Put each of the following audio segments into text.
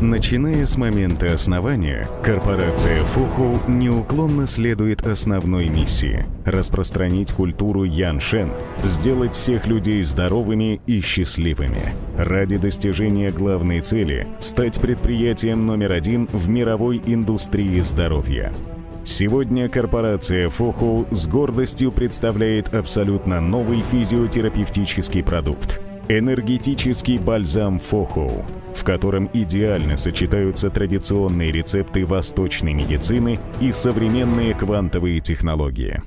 Начиная с момента основания, корпорация Фуху неуклонно следует основной миссии – распространить культуру Яншен, сделать всех людей здоровыми и счастливыми. Ради достижения главной цели – стать предприятием номер один в мировой индустрии здоровья. Сегодня корпорация Фуху с гордостью представляет абсолютно новый физиотерапевтический продукт – Энергетический бальзам Фохоу, в котором идеально сочетаются традиционные рецепты восточной медицины и современные квантовые технологии.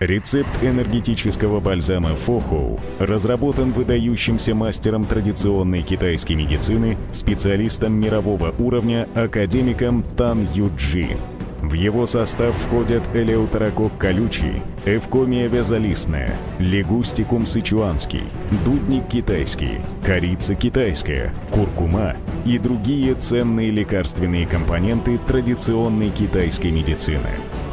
Рецепт энергетического бальзама Фохоу разработан выдающимся мастером традиционной китайской медицины, специалистом мирового уровня, академиком Тан Юджи. В его состав входят элеутерокок колючий, эвкомия вязолистная, лягустикум сычуанский, дудник китайский, корица китайская, куркума и другие ценные лекарственные компоненты традиционной китайской медицины.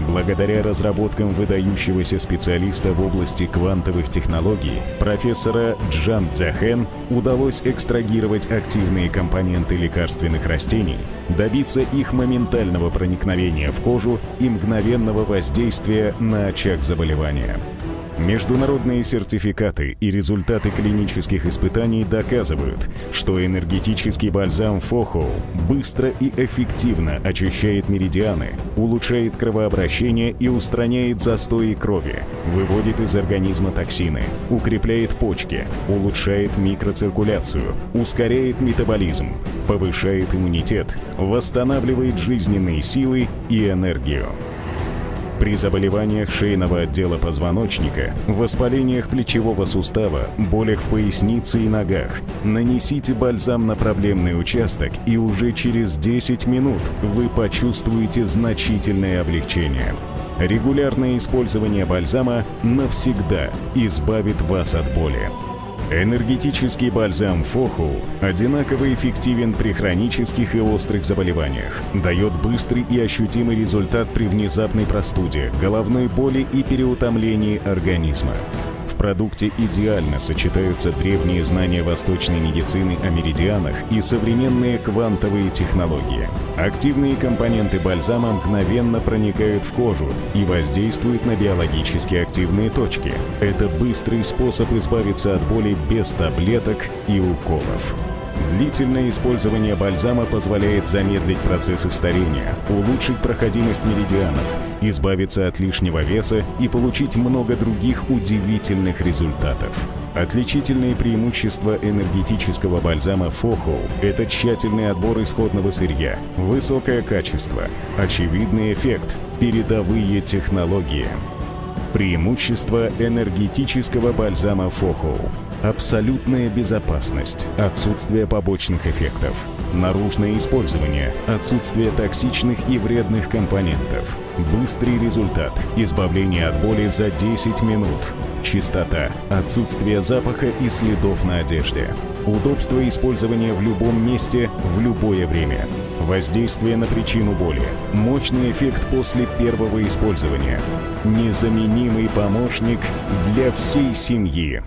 Благодаря разработкам выдающегося специалиста в области квантовых технологий, профессора Джан Цзяхэн, удалось экстрагировать активные компоненты лекарственных растений, добиться их моментального проникновения в кожу и мгновенного воздействия на очаг заболевания. Международные сертификаты и результаты клинических испытаний доказывают, что энергетический бальзам Фохоу быстро и эффективно очищает меридианы, улучшает кровообращение и устраняет застои крови, выводит из организма токсины, укрепляет почки, улучшает микроциркуляцию, ускоряет метаболизм, повышает иммунитет, восстанавливает жизненные силы и энергию. При заболеваниях шейного отдела позвоночника, воспалениях плечевого сустава, болях в пояснице и ногах нанесите бальзам на проблемный участок и уже через 10 минут вы почувствуете значительное облегчение. Регулярное использование бальзама навсегда избавит вас от боли. Энергетический бальзам Фоху одинаково эффективен при хронических и острых заболеваниях, дает быстрый и ощутимый результат при внезапной простуде, головной боли и переутомлении организма продукте идеально сочетаются древние знания восточной медицины о меридианах и современные квантовые технологии. Активные компоненты бальзама мгновенно проникают в кожу и воздействуют на биологически активные точки. Это быстрый способ избавиться от боли без таблеток и уколов. Длительное использование бальзама позволяет замедлить процессы старения, улучшить проходимость меридианов, избавиться от лишнего веса и получить много других удивительных результатов. Отличительные преимущества энергетического бальзама Фохоу – это тщательный отбор исходного сырья, высокое качество, очевидный эффект, передовые технологии. Преимущество энергетического бальзама Фохоу – Абсолютная безопасность, отсутствие побочных эффектов, наружное использование, отсутствие токсичных и вредных компонентов, быстрый результат, избавление от боли за 10 минут, чистота, отсутствие запаха и следов на одежде, удобство использования в любом месте в любое время, воздействие на причину боли, мощный эффект после первого использования, незаменимый помощник для всей семьи.